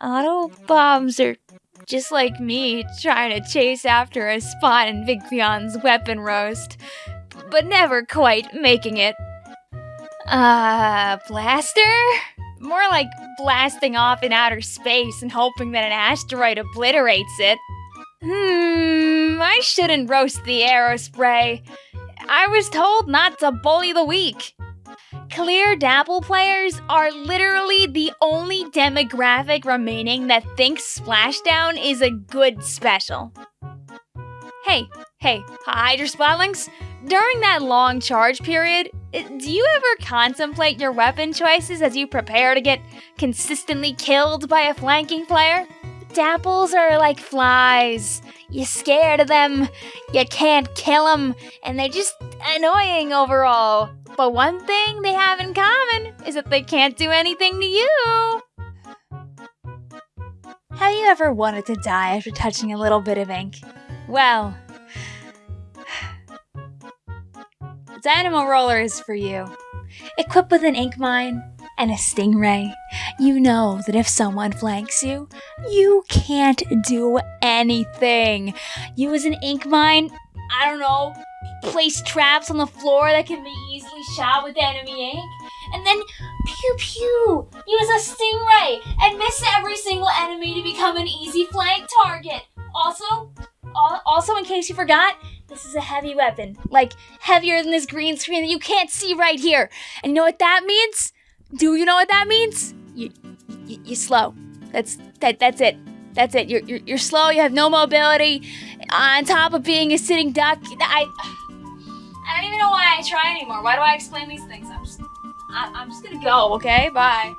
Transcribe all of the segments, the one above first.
Auto bombs are just like me trying to chase after a spot in Vigpion's weapon roast, but never quite making it. Uh, blaster? More like blasting off in outer space and hoping that an asteroid obliterates it. Hmm, I shouldn't roast the aerospray. I was told not to bully the weak. Clear Dapple players are literally the only demographic remaining that thinks Splashdown is a good special. Hey, hey, Hydra Splatlings, during that long charge period, eh, do you ever contemplate your weapon choices as you prepare to get consistently killed by a flanking player? Dapples are like flies. You're scared of them, you can't kill them, and they're just annoying overall. But one thing they have in common is that they can't do anything to you. Have you ever wanted to die after touching a little bit of ink? Well, Dynamo Roller is for you. Equipped with an ink mine and a stingray, you know that if someone flanks you, you can't do anything. Use an ink mine, I don't know, place traps on the floor that can be shot with enemy ink, and then pew pew, use a stingray and miss every single enemy to become an easy flank target. Also, also in case you forgot, this is a heavy weapon, like heavier than this green screen that you can't see right here. And you know what that means? Do you know what that means? You, you, you're slow. That's that. That's it. That's it. You're, you're you're slow. You have no mobility. On top of being a sitting duck, I I don't even know why I try anymore. Why do I explain these things? I'm just I, I'm just gonna go. Okay, bye.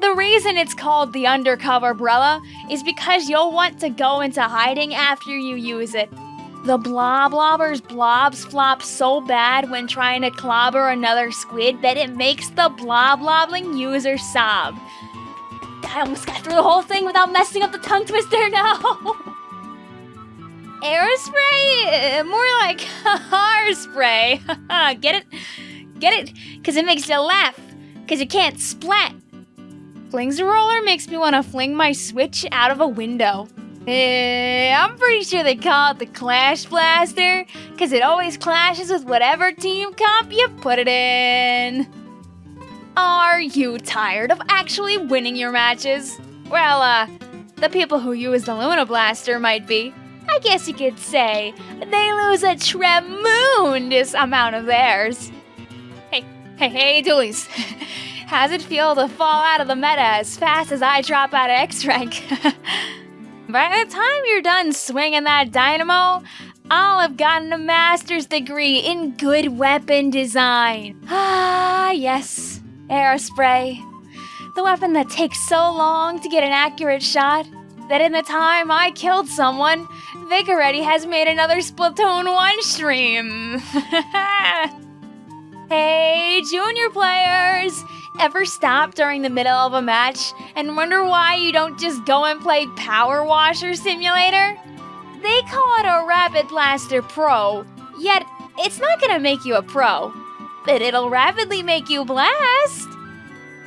The reason it's called the undercover umbrella is because you'll want to go into hiding after you use it. The blob blobbers blobs flop so bad when trying to clobber another squid that it makes the blob blobbling user sob. I almost got through the whole thing without messing up the tongue twister now. Aerospray? More like hairspray. Get it? Get it? Because it makes you laugh. Because you can't splat. Flingza Roller makes me want to fling my switch out of a window. Eh, I'm pretty sure they call it the Clash Blaster, because it always clashes with whatever team comp you put it in. Are you tired of actually winning your matches? Well, uh, the people who use the Luna Blaster might be. I guess you could say they lose a tremendous amount of theirs. Hey, hey, hey, Dualies. How's it feel to fall out of the meta as fast as I drop out of X rank? By the time you're done swinging that dynamo, I'll have gotten a master's degree in good weapon design. Ah, yes, Aerospray. The weapon that takes so long to get an accurate shot that in the time I killed someone, Vicaretti has made another Splatoon 1 stream. hey, junior players! Ever stop during the middle of a match and wonder why you don't just go and play Power Washer Simulator? They call it a Rapid Blaster Pro, yet it's not gonna make you a pro, but it'll rapidly make you blast.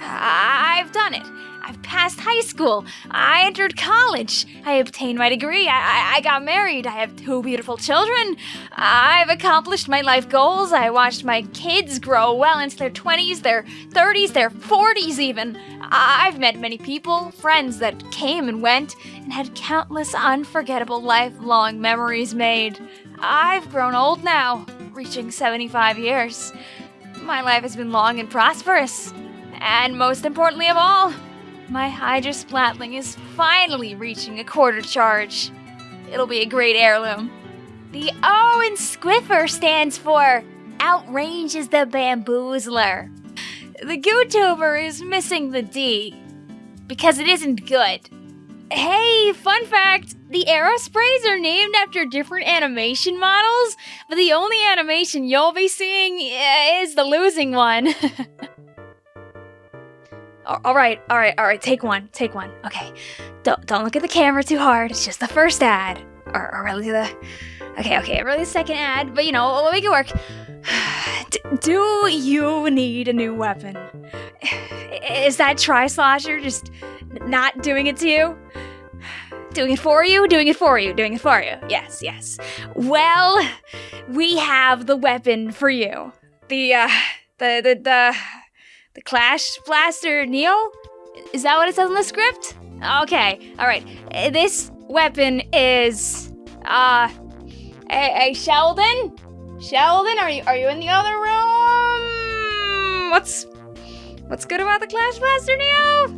Ah, I've done it. I've passed high school. I entered college. I obtained my degree. I, I, I, got married. I have two beautiful children. I've accomplished my life goals. I watched my kids grow well into their 20s, their 30s, their 40s, even. I've met many people, friends that came and went, and had countless unforgettable lifelong memories made. I've grown old now, reaching 75 years. My life has been long and prosperous. And most importantly of all, my Hydra Splatling is finally reaching a quarter charge. It'll be a great heirloom. The O in Squiffer stands for Outranges the Bamboozler. The Gootuber is missing the D because it isn't good. Hey, fun fact! The Aerosprays are named after different animation models, but the only animation you'll be seeing eh, is the losing one. All right, all right, all right. Take one, take one. Okay, don't don't look at the camera too hard. It's just the first ad, or, or really the. Okay, okay, really the second ad. But you know, we'll make it work. D do you need a new weapon? Is that Tri Slosher just not doing it to you? Doing it for you? Doing it for you? Doing it for you? Yes, yes. Well, we have the weapon for you. The, uh, the, the, the, the Clash Blaster Neo? Is that what it says in the script? Okay, alright. Uh, This weapon is, uh, a, a Sheldon? Sheldon, are you, are you in the other room? What's, what's good about the Clash Blaster Neo?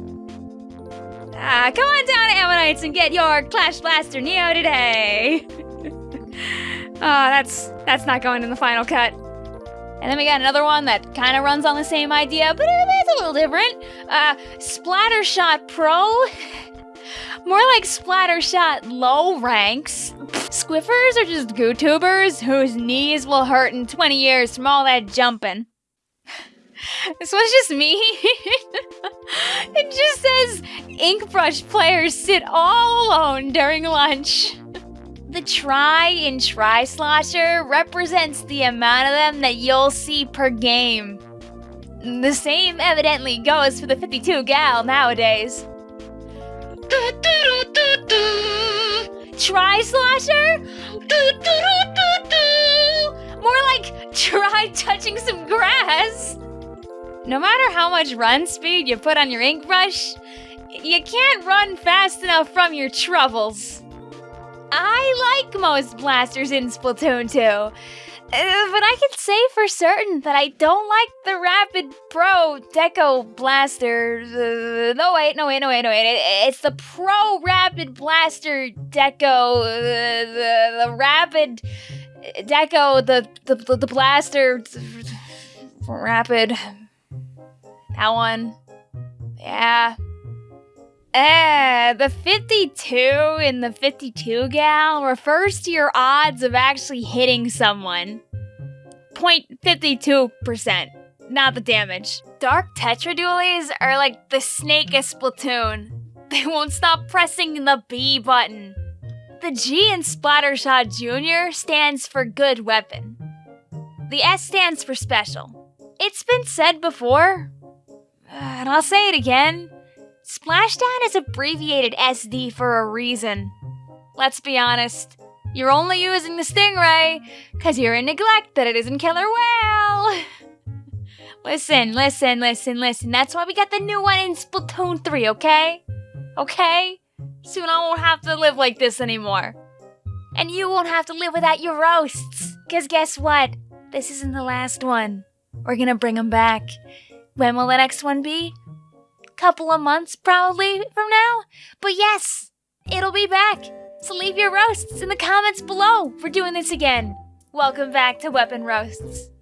Ah, come on down to Ammo Knights and get your Clash Blaster Neo today. oh, that's that's not going in the final cut. And then we got another one that kind of runs on the same idea, but it's a little different. Uh, Splattershot Pro. More like Splattershot low ranks. Squiffers are just gootubers whose knees will hurt in 20 years from all that jumping. This was just me. it just says Inkbrush players sit all alone during lunch. The try in Try Slosher represents the amount of them that you'll see per game. The same evidently goes for the 52 gal nowadays. Try Slosher? More like try touching some grass. No matter how much run speed you put on your ink brush, you can't run fast enough from your troubles. I like most blasters in Splatoon 2, uh, but I can say for certain that I don't like the Rapid Pro Deco Blaster. Uh, no, wait, no, wait, no, wait, no, wait. It- it's the Pro Rapid Blaster Deco. Uh, the, the Rapid Deco, the, the, the, Blaster. Rapid. That one. Yeah. Eh, the 52 in the 52 gal refers to your odds of actually hitting someone. 0.52%, not the damage. Dark Tetra Dualies are like the snake of Splatoon. They won't stop pressing the B button. The G in Splattershot Jr. stands for good weapon. The S stands for special. It's been said before, and I'll say it again. Splashdown is abbreviated SD for a reason. Let's be honest, you're only using the Stingray because you're in neglect that it isn't Killer Wail. listen, listen, listen, listen. That's why we got the new one in Splatoon 3, okay? Okay? Soon I won't have to live like this anymore. And you won't have to live without your roasts. Because guess what? This isn't the last one. We're gonna bring them back. When will the next one be? Couple of months, probably, from now? But yes, it'll be back. So leave your roasts in the comments below. We're doing this again. Welcome back to Weapon Roasts.